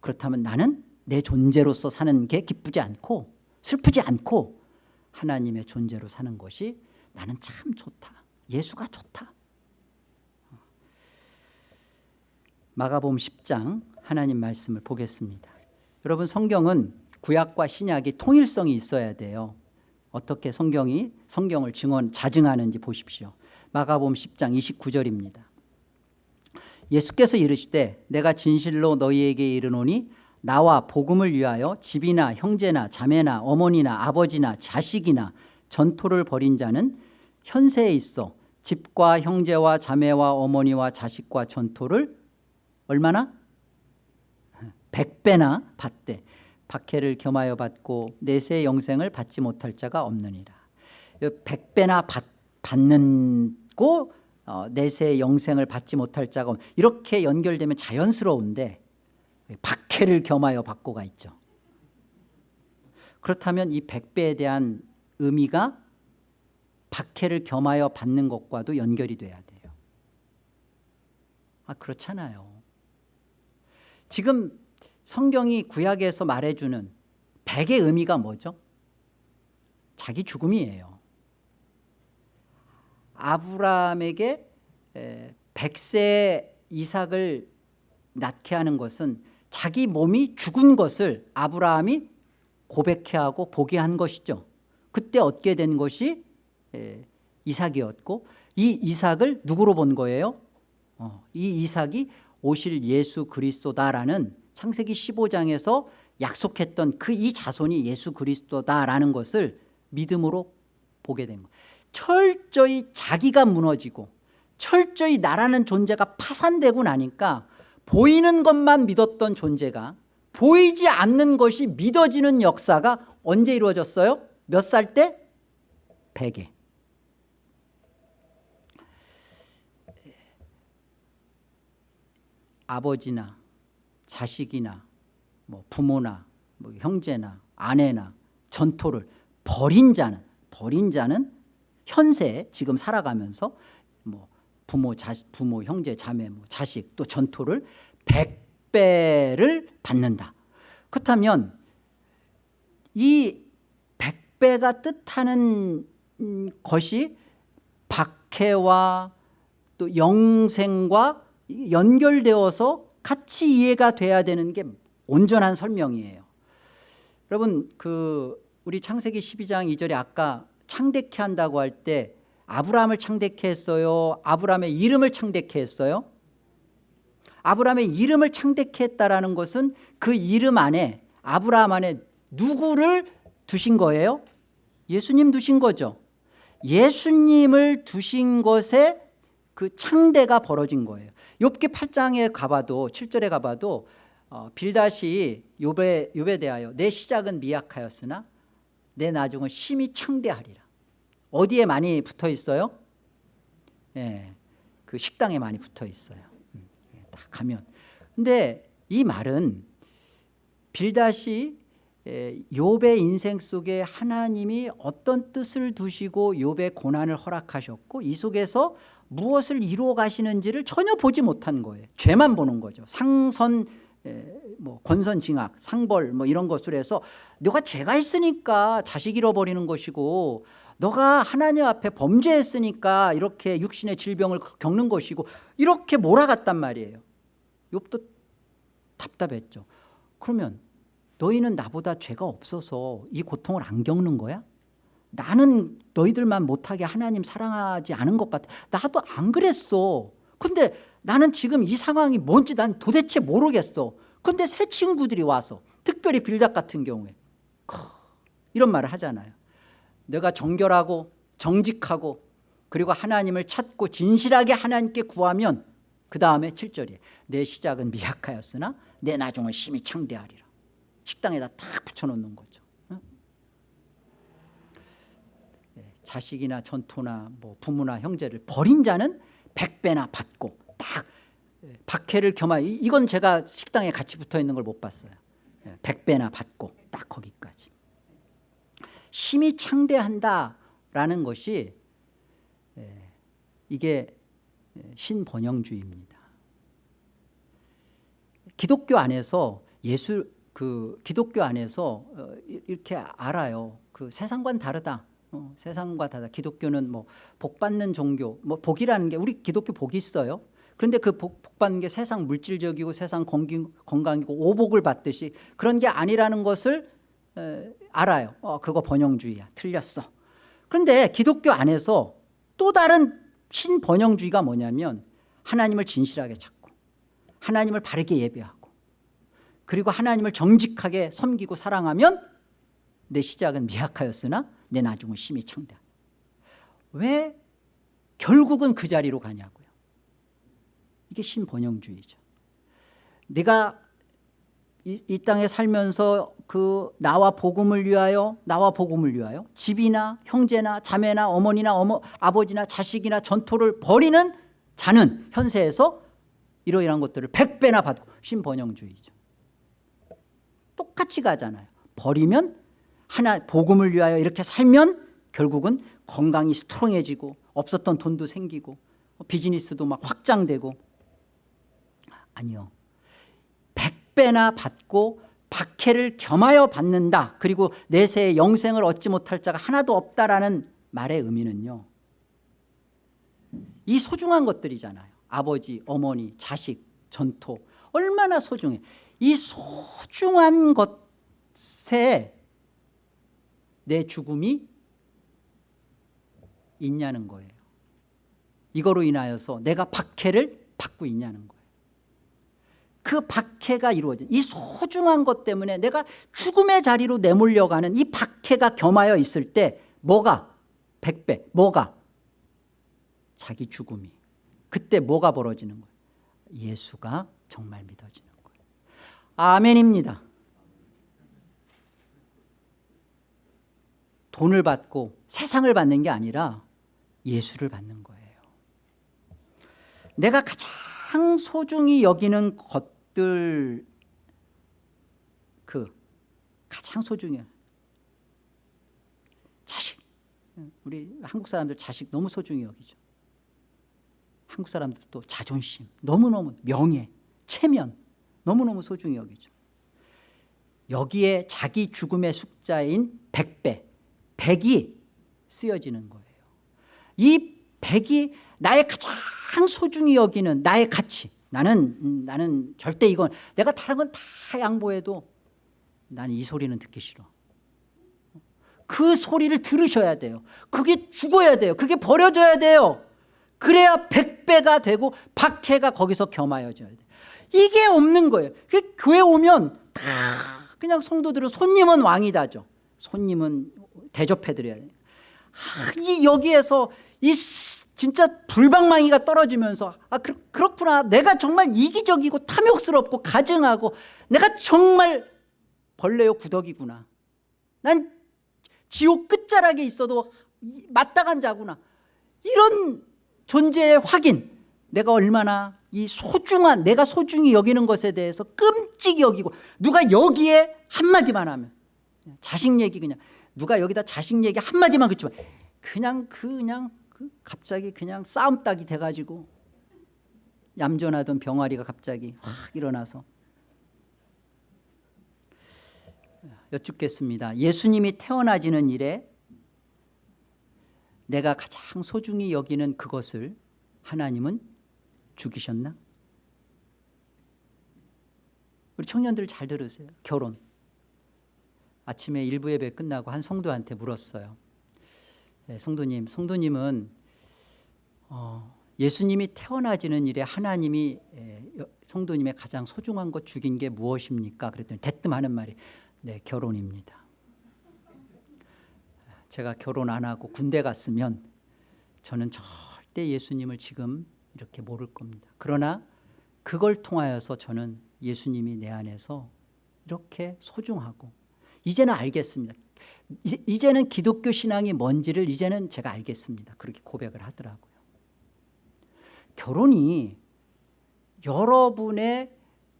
그렇다면 나는 내 존재로서 사는 게 기쁘지 않고 슬프지 않고 하나님의 존재로 사는 것이 나는 참 좋다. 예수가 좋다. 마가복음 10장 하나님 말씀을 보겠습니다. 여러분 성경은 구약과 신약이 통일성이 있어야 돼요. 어떻게 성경이 성경을 증언 자증하는지 보십시오. 마가복음 10장 29절입니다. 예수께서 이르시되 내가 진실로 너희에게 이르노니 나와 복음을 위하여 집이나 형제나 자매나 어머니나 아버지나 자식이나 전토를 벌인 자는 현세에 있어 집과 형제와 자매와 어머니와 자식과 전토를 얼마나? 백배나 받되 박해를 겸하여 받고 내세 영생을 받지 못할 자가 없느니라 백배나 받, 받는고 어, 내세 영생을 받지 못할 자가 없 이렇게 연결되면 자연스러운데 박 해를 겸하여 받고가 있죠. 그렇다면 이 백배에 대한 의미가 박해를 겸하여 받는 것과도 연결이 돼야 돼요. 아 그렇잖아요. 지금 성경이 구약에서 말해주는 백의 의미가 뭐죠? 자기 죽음이에요. 아브라함에게 백세 이삭을 낳게 하는 것은 자기 몸이 죽은 것을 아브라함이 고백해 하고 보게 한 것이죠 그때 얻게 된 것이 이삭이었고 이 이삭을 누구로 본 거예요? 어, 이 이삭이 오실 예수 그리스도다라는 창세기 15장에서 약속했던 그 이 자손이 예수 그리스도다라는 것을 믿음으로 보게 된 거예요 철저히 자기가 무너지고 철저히 나라는 존재가 파산되고 나니까 보이는 것만 믿었던 존재가 보이지 않는 것이 믿어지는 역사가 언제 이루어졌어요? 몇 살 때? 100에 아버지나 자식이나 뭐 부모나 뭐 형제나 아내나 전토를 버린 자는 버린 자는 현세 지금 살아가면서 뭐 부모 자식 부모 형제 자매 뭐 자식 또 전토를 100배를 받는다. 그렇다면 이 100배가 뜻하는 것이 박해와 또 영생과 연결되어서 같이 이해가 돼야 되는 게 온전한 설명이에요 여러분 그 우리 창세기 12장 2절에 아까 창대케 한다고 할 때 아브라함을 창대케 했어요? 아브라함의 이름을 창대케 했어요? 아브라함의 이름을 창대케 했다라는 것은 그 이름 안에 아브라함 안에 누구를 두신 거예요? 예수님 두신 거죠. 예수님을 두신 것에 그 창대가 벌어진 거예요. 욥기 8장에 가봐도 7절에 가봐도 어, 빌다시 욥에, 대하여 내 시작은 미약하였으나 내 나중은 심히 창대하리라 어디에 많이 붙어 있어요? 예, 그 식당에 많이 붙어 있어요. 음, 예, 다 가면. 근데 이 말은 빌다시 욥의 인생 속에 하나님이 어떤 뜻을 두시고 욥의 고난을 허락하셨고 이 속에서 무엇을 이루어 가시는지를 전혀 보지 못한 거예요. 죄만 보는 거죠. 상선 뭐 권선징악 상벌 뭐 이런 것으로 해서 너가 죄가 있으니까 자식 잃어버리는 것이고 너가 하나님 앞에 범죄했으니까 이렇게 육신의 질병을 겪는 것이고 이렇게 몰아갔단 말이에요. 욥도 답답했죠. 그러면 너희는 나보다 죄가 없어서 이 고통을 안 겪는 거야? 나는 너희들만 못하게 하나님 사랑하지 않은 것 같아. 나도 안 그랬어. 근데 나는 지금 이 상황이 뭔지 난 도대체 모르겠어. 근데 새 친구들이 와서 특별히 빌작 같은 경우에 이런 말을 하잖아요 내가 정결하고 정직하고 그리고 하나님을 찾고 진실하게 하나님께 구하면 그 다음에 7절이에요 내 시작은 미약하였으나 내 나중은 심히 창대하리라. 식당에다 탁 붙여놓는 거죠. 자식이나 전토나 뭐 부모나 형제를 버린 자는 백배나 받고 딱 예, 박해를 겸하 이건 제가 식당에 같이 붙어 있는 걸 못 봤어요. 예, 백배나 받고 딱 거기까지 심히 창대한다라는 것이 예, 이게 신번영주의입니다 기독교 안에서 예수 그 기독교 안에서 어, 이렇게 알아요 그 세상과는 다르다 어, 세상과 다르다. 기독교는 뭐 복받는 종교, 뭐 복이라는 게 우리 기독교 복이 있어요. 그런데 그 복, 복 받는 게 세상 물질적이고 세상 건강, 건강이고 오복을 받듯이 그런 게 아니라는 것을 에, 알아요. 어, 그거 번영주의야. 틀렸어. 그런데 기독교 안에서 또 다른 신번영주의가 뭐냐면 하나님을 진실하게 찾고 하나님을 바르게 예배하고 그리고 하나님을 정직하게 섬기고 사랑하면 내 시작은 미약하였으나 내 나중은 심히 창대 왜 결국은 그 자리로 가냐고요 이게 신번영주의죠 내가 이, 이 땅에 살면서 그 나와 복음을 위하여 나와 복음을 위하여 집이나 형제나 자매나 어머니나 어머, 아버지나 자식이나 전토를 벌이는 자는 현세에서 이러이러한 것들을 100배나 받고 신번영주의죠. 똑같이 가잖아요. 버리면 하나 복음을 위하여 이렇게 살면 결국은 건강이 스트롱해지고 없었던 돈도 생기고 비즈니스도 막 확장되고. 아니요 100배나 받고 박해를 겸하여 받는다. 그리고 내세의 영생을 얻지 못할 자가 하나도 없다라는 말의 의미는요 이 소중한 것들이잖아요. 아버지 어머니 자식 전토. 얼마나 소중해. 이 소중한 것에 내 죽음이 있냐는 거예요. 이거로 인하여서 내가 박해를 받고 있냐는 거예요 그 박해가 이루어진 이 소중한 것 때문에 내가 죽음의 자리로 내몰려가는 이 박해가 겸하여 있을 때 뭐가? 백배. 뭐가? 자기 죽음이. 그때 뭐가 벌어지는 거예요? 예수가 정말 믿어지는 거예요. 아멘입니다. 돈을 받고 세상을 받는 게 아니라 예수를 받는 거예요. 내가 가장 소중히 여기는 것 들 그 가장 소중해. 자식. 우리 한국 사람들 자식 너무 소중히 여기죠. 한국 사람들도 자존심 너무너무 명예 체면 너무너무 소중히 여기죠. 여기에 자기 죽음의 숫자인 100배 100이 쓰여지는 거예요. 이 100이 나의 가장 소중히 여기는 나의 가치 나는 음, 나는 절대 이건 내가 다른 건 다 양보해도 나는 이 소리는 듣기 싫어. 그 소리를 들으셔야 돼요. 그게 죽어야 돼요. 그게 버려져야 돼요. 그래야 백배가 되고 박해가 거기서 겸하여져야 돼요. 이게 없는 거예요. 교회 오면 다 그냥 성도들은 손님은 왕이다죠. 손님은 대접해드려야 돼요. 아, 이 여기에서 이 진짜 불방망이가 떨어지면서 아 그, 그렇구나. 내가 정말 이기적이고 탐욕스럽고 가증하고 내가 정말 벌레요 구덕이구나. 난 지옥 끝자락에 있어도 마땅한 자구나. 이런 존재의 확인 내가 얼마나 이 소중한 내가 소중히 여기는 것에 대해서 끔찍이 여기고 누가 여기에 한마디만 하면 자식 얘기 그냥 누가 여기다 자식 얘기 한마디만 그치만 그냥 그냥 그 갑자기 그냥 싸움 딱이 돼가지고 얌전하던 병아리가 갑자기 확 일어나서 여쭙겠습니다. 예수님이 태어나지는 일에 내가 가장 소중히 여기는 그것을 하나님은 죽이셨나? 우리 청년들 잘 들으세요. 결혼. 아침에 일부 예배 끝나고 한 성도한테 물었어요. 네, 성도님, 성도님은 어, 예수님이 태어나지는 일에 하나님이 에, 성도님의 가장 소중한 것 죽인 게 무엇입니까? 그랬더니 대뜸 하는 말이 네, 결혼입니다. 제가 결혼 안 하고 군대 갔으면 저는 절대 예수님을 지금 이렇게 모를 겁니다. 그러나 그걸 통하여서 저는 예수님이 내 안에서 이렇게 소중하고 이제는 알겠습니다. 이제는 기독교 신앙이 뭔지를 이제는 제가 알겠습니다. 그렇게 고백을 하더라고요. 결혼이 여러분의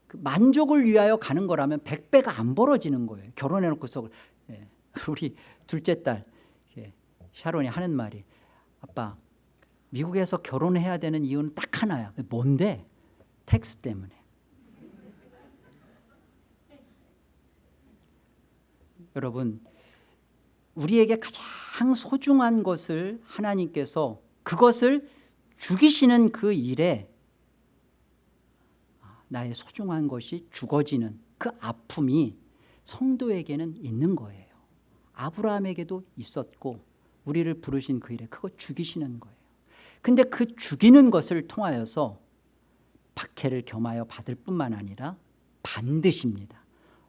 그 만족을 위하여 가는 거라면 100배가 안 벌어지는 거예요. 결혼해놓고서 예, <laughs> 우리 둘째 딸 예, 샤론이 하는 말이 아빠 미국에서 결혼해야 되는 이유는 딱 하나야. 뭔데? tax 때문에. <laughs> 여러분 우리에게 가장 소중한 것을 하나님께서 그것을 죽이시는 그 일에 나의 소중한 것이 죽어지는 그 아픔이 성도에게는 있는 거예요. 아브라함에게도 있었고 우리를 부르신 그 일에 그거 죽이시는 거예요. 근데 그 죽이는 것을 통하여서 박해를 겸하여 받을 뿐만 아니라 반드시입니다.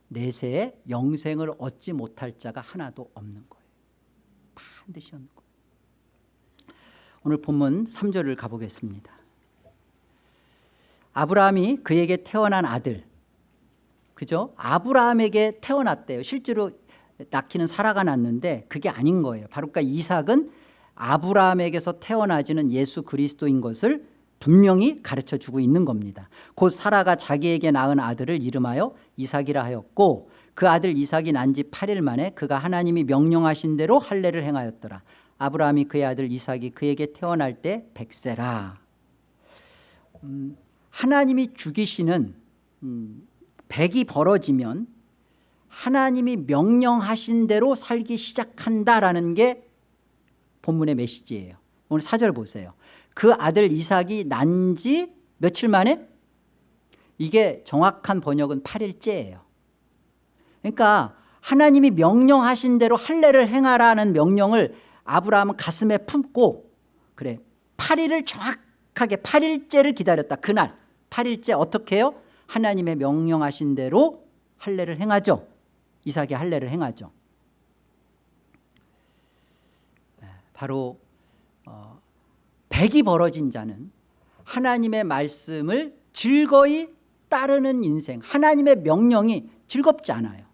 내세에 영생을 얻지 못할 자가 하나도 없는 거예요 반드시 얻는 오늘 본문 3절을 가보겠습니다 아브라함이 그에게 태어난 아들 그죠? 아브라함에게 태어났대요. 실제로 낳기는 사라가 낳는데 그게 아닌 거예요. 바로 그러니까 이삭은 아브라함에게서 태어나지는 예수 그리스도인 것을 분명히 가르쳐 주고 있는 겁니다. 곧 사라가 자기에게 낳은 아들을 이름하여 이삭이라 하였고 그 아들 이삭이 난 지 8일 만에 그가 하나님이 명령하신 대로 할례를 행하였더라. 아브라함이 그의 아들 이삭이 그에게 태어날 때 백세라. 음, 하나님이 죽이시는 음, 백이 벌어지면 하나님이 명령하신 대로 살기 시작한다라는 게 본문의 메시지예요. 오늘 사절 보세요. 그 아들 이삭이 난 지 며칠 만에? 이게 정확한 번역은 8일째예요. 그러니까 하나님이 명령하신 대로 할례를 행하라는 명령을 아브라함은 가슴에 품고 그래 8일을 정확하게 8일째를 기다렸다. 그날 8일째 어떻게 해요? 하나님의 명령하신 대로 할례를 행하죠. 이삭이 할례를 행하죠. 네, 바로 어, 백이 벌어진 자는 하나님의 말씀을 즐거이 따르는 인생 하나님의 명령이 즐겁지 않아요.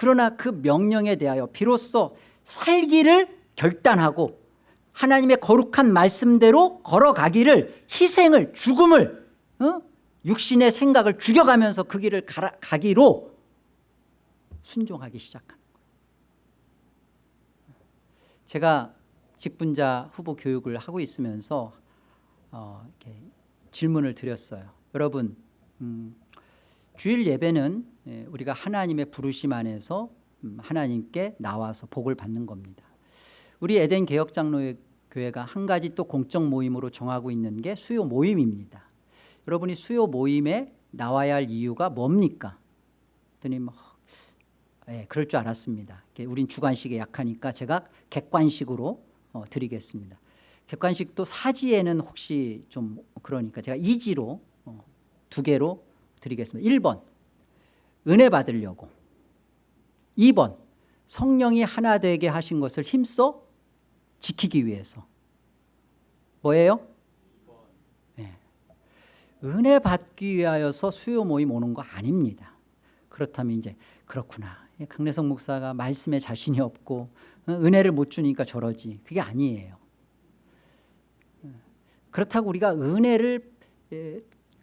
그러나 그 명령에 대하여 비로소 살기를 결단하고 하나님의 거룩한 말씀대로 걸어가기를 희생을 죽음을 어? 육신의 생각을 죽여가면서 그 길을 가라, 가기로 순종하기 시작하는 거예요. 제가 직분자 후보 교육을 하고 있으면서 어, 질문을 드렸어요. 여러분 음, 주일 예배는 예, 우리가 하나님의 부르심 안에서 음, 하나님께 나와서 복을 받는 겁니다. 우리 에덴 개혁장로회 교회가 한 가지 또 공적 모임으로 정하고 있는 게 수요 모임입니다. 여러분이 수요 모임에 나와야 할 이유가 뭡니까? 그랬더니 뭐 예, 그럴 줄 알았습니다. 우린 주관식에 약하니까 제가 객관식으로 어, 드리겠습니다. 객관식도 사지에는 혹시 좀 그러니까 제가 이지로 어, 두 개로 드리겠습니다. 1번 은혜 받으려고 2번 성령이 하나 되게 하신 것을 힘써 지키기 위해서 뭐예요? 네. 은혜 받기 위하여서 수요 모임 오는 거 아닙니다. 그렇다면 이제 그렇구나. 강래성 목사가 말씀에 자신이 없고 어, 은혜를 못 주니까 저러지. 그게 아니에요. 그렇다고 우리가 은혜를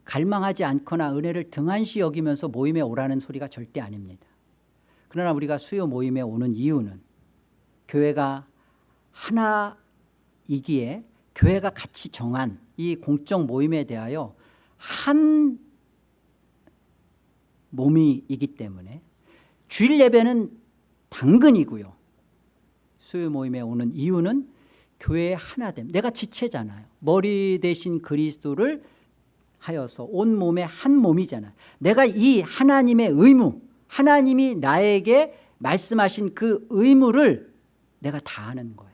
갈망하지 않거나 은혜를 등한시 여기면서 모임에 오라는 소리가 절대 아닙니다. 그러나 우리가 수요 모임에 오는 이유는 교회가 하나이기에 교회가 같이 정한 이 공적 모임에 대하여 한 몸이기 때문에 주일 예배는 당근이고요. 수요 모임에 오는 이유는 교회의 하나 됨. 내가 지체잖아요. 머리 대신 그리스도를 하여서 온 몸의 한 몸이잖아. 내가 이 하나님의 의무, 하나님이 나에게 말씀하신 그 의무를 내가 다 하는 거예요.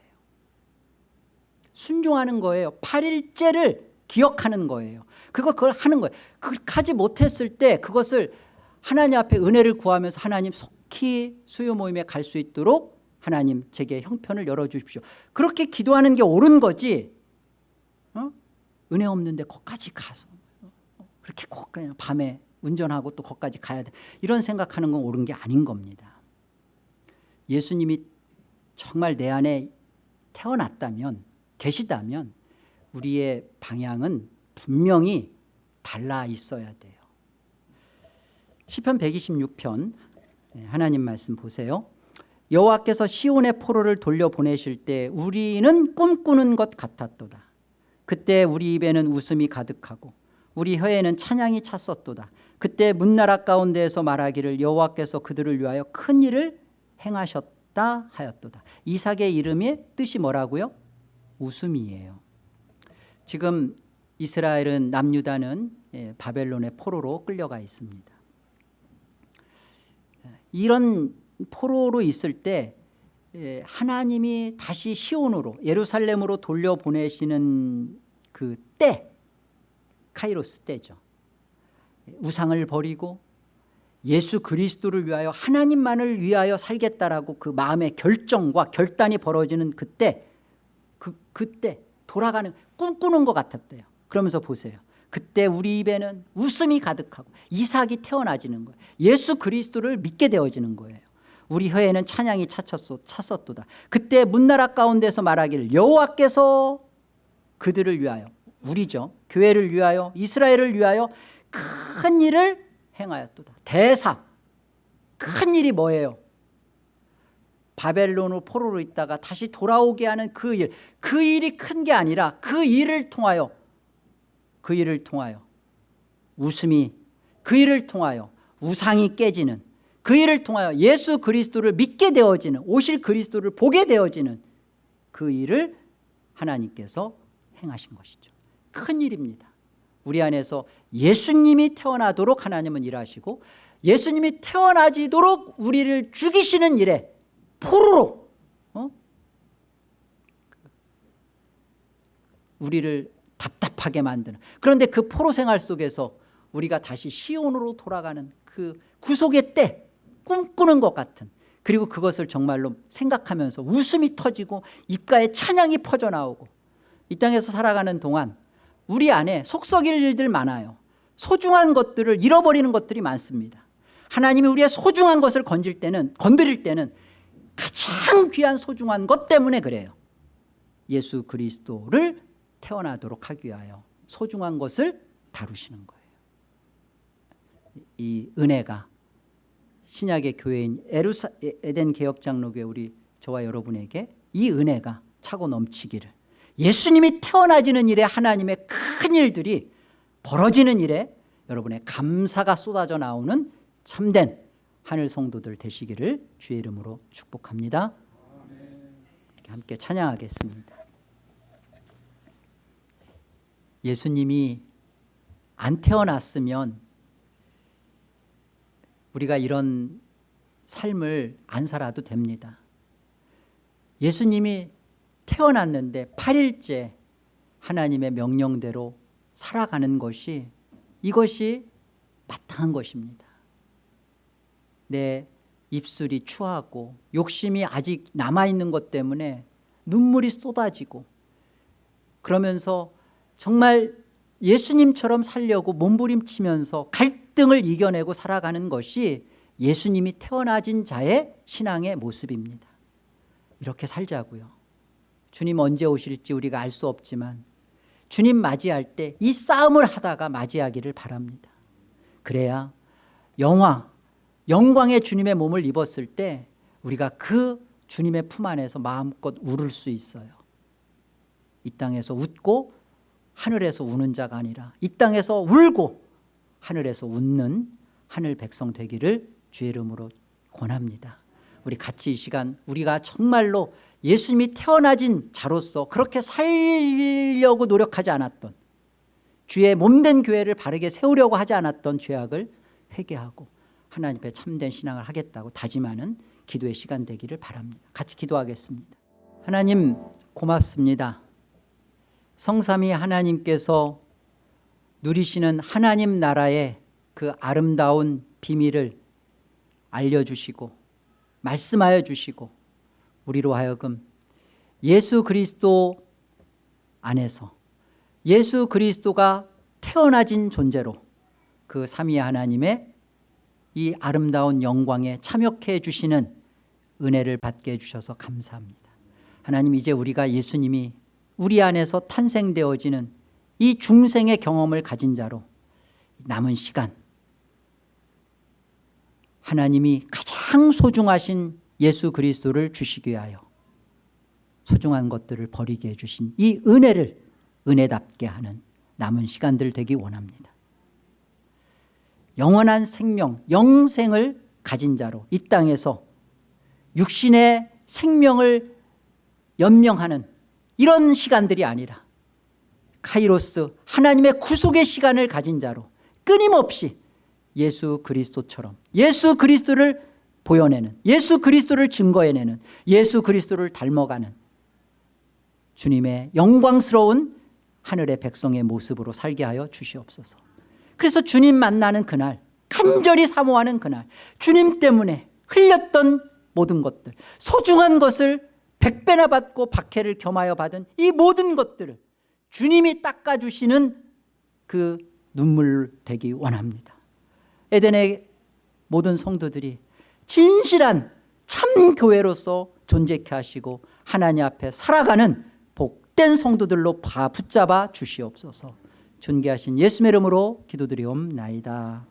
순종하는 거예요. 8일째를 기억하는 거예요. 그거 그걸 하는 거예요. 그걸 하지 못했을 때 그것을 하나님 앞에 은혜를 구하면서 하나님 속히 수요 모임에 갈 수 있도록 하나님 제게 형편을 열어주십시오. 그렇게 기도하는 게 옳은 거지. 어? 은혜 없는데 거기까지 가서 그렇게 꼭 그냥 밤에 운전하고 또 거기까지 가야 돼. 이런 생각하는 건 옳은 게 아닌 겁니다. 예수님이 정말 내 안에 태어났다면 계시다면 우리의 방향은 분명히 달라 있어야 돼요. 시편 126편 하나님 말씀 보세요. 여호와께서 시온의 포로를 돌려보내실 때 우리는 꿈꾸는 것 같았도다. 그때 우리 입에는 웃음이 가득하고 우리 혀에는 찬양이 찼었도다. 그때 문나라 가운데에서 말하기를 여호와께서 그들을 위하여 큰 일을 행하셨다 하였도다. 이삭의 이름의 뜻이 뭐라고요? 웃음이에요. 지금 이스라엘은 남유다는 예, 바벨론의 포로로 끌려가 있습니다. 이런 포로로 있을 때 예, 하나님이 다시 시온으로 예루살렘으로 돌려보내시는 그 때 카이로스 때죠. 우상을 버리고 예수 그리스도를 위하여 하나님만을 위하여 살겠다라고 그 마음의 결정과 결단이 벌어지는 그때 그, 그때 돌아가는 꿈꾸는 것 같았대요. 그러면서 보세요. 그때 우리 입에는 웃음이 가득하고 이삭이 태어나지는 거예요 예수 그리스도를 믿게 되어지는 거예요 우리 혀에는 찬양이 차쳤소, 찼었도다 그때 문나라 가운데서 말하기를 여호와께서 그들을 위하여 우리죠. 교회를 위하여 이스라엘을 위하여 큰 일을 행하였도다. 대사 큰 일이 뭐예요? 바벨론으로 포로로 있다가 다시 돌아오게 하는 그 일, 그 일이 큰 게 아니라 그 일을 통하여 그 일을 통하여 웃음이 그 일을 통하여 우상이 깨지는 그 일을 통하여 예수 그리스도를 믿게 되어지는 오실 그리스도를 보게 되어지는 그 일을 하나님께서 행하신 것이죠 큰 일입니다 우리 안에서 예수님이 태어나도록 하나님은 일하시고 예수님이 태어나지도록 우리를 죽이시는 일에 포로로 어? 우리를 답답하게 만드는 그런데 그 포로 생활 속에서 우리가 다시 시온으로 돌아가는 그 구속의 때 꿈꾸는 것 같은 그리고 그것을 정말로 생각하면서 웃음이 터지고 입가에 찬양이 퍼져나오고 이 땅에서 살아가는 동안 우리 안에 속썩일 일들 많아요. 소중한 것들을 잃어버리는 것들이 많습니다. 하나님이 우리의 소중한 것을 건질 때는 건드릴 때는 가장 귀한 소중한 것 때문에 그래요. 예수 그리스도를 태어나도록 하기 위하여 소중한 것을 다루시는 거예요. 이 은혜가 신약의 교회인 에루사, 에덴 개혁장로교회 우리 저와 여러분에게 이 은혜가 차고 넘치기를 예수님이 태어나지는 일에 하나님의 큰 일들이 벌어지는 일에 여러분의 감사가 쏟아져 나오는 참된 하늘 성도들 되시기를 주의 이름으로 축복합니다. 함께 찬양하겠습니다. 예수님이 안 태어났으면 우리가 이런 삶을 안 살아도 됩니다. 예수님이 태어났는데 8일째 하나님의 명령대로 살아가는 것이 이것이 마땅한 것입니다. 내 입술이 추하고 욕심이 아직 남아있는 것 때문에 눈물이 쏟아지고 그러면서 정말 예수님처럼 살려고 몸부림치면서 갈등을 이겨내고 살아가는 것이 예수님이 태어나진 자의 신앙의 모습입니다. 이렇게 살자고요 주님 언제 오실지 우리가 알 수 없지만 주님 맞이할 때 이 싸움을 하다가 맞이하기를 바랍니다. 그래야 영화 영광의 주님의 몸을 입었을 때 우리가 그 주님의 품 안에서 마음껏 울을 수 있어요. 이 땅에서 웃고 하늘에서 우는 자가 아니라 이 땅에서 울고 하늘에서 웃는 하늘 백성 되기를 주의 이름으로 권합니다 우리 같이 이 시간 우리가 정말로 예수님이 태어나진 자로서 그렇게 살려고 노력하지 않았던 주의 몸된 교회를 바르게 세우려고 하지 않았던 죄악을 회개하고 하나님 앞에 참된 신앙을 하겠다고 다짐하는 기도의 시간 되기를 바랍니다. 같이 기도하겠습니다. 하나님 고맙습니다. 성삼위 하나님께서 누리시는 하나님 나라의 그 아름다운 비밀을 알려주시고 말씀하여 주시고 우리로 하여금 예수 그리스도 안에서 예수 그리스도가 태어나진 존재로 그 삼위 하나님의 이 아름다운 영광에 참여해 주시는 은혜를 받게 해주셔서 감사합니다. 하나님 이제 우리가 예수님이 우리 안에서 탄생되어지는 이 중생의 경험을 가진 자로 남은 시간 하나님이 가장 소중하신 예수 그리스도를 주시기 위하여 소중한 것들을 버리게 해주신 이 은혜를 은혜답게 하는 남은 시간들 되기 원합니다. 영원한 생명 영생을 가진 자로 이 땅에서 육신의 생명을 연명하는 이런 시간들이 아니라 카이로스 하나님의 구속의 시간을 가진 자로 끊임없이 예수 그리스도처럼 예수 그리스도를 보여내는 예수 그리스도를 증거해내는 예수 그리스도를 닮아가는 주님의 영광스러운 하늘의 백성의 모습으로 살게 하여 주시옵소서. 그래서 주님 만나는 그날 간절히 사모하는 그날 주님 때문에 흘렸던 모든 것들 소중한 것을 백배나 받고 박해를 겸하여 받은 이 모든 것들을 주님이 닦아주시는 그 눈물 되기 원합니다. 에덴의 모든 성도들이 진실한 참 교회로서 존재케 하시고 하나님 앞에 살아가는 복된 성도들로 봐 붙잡아 주시옵소서. 존귀하신 예수의 이름으로 기도드리옵나이다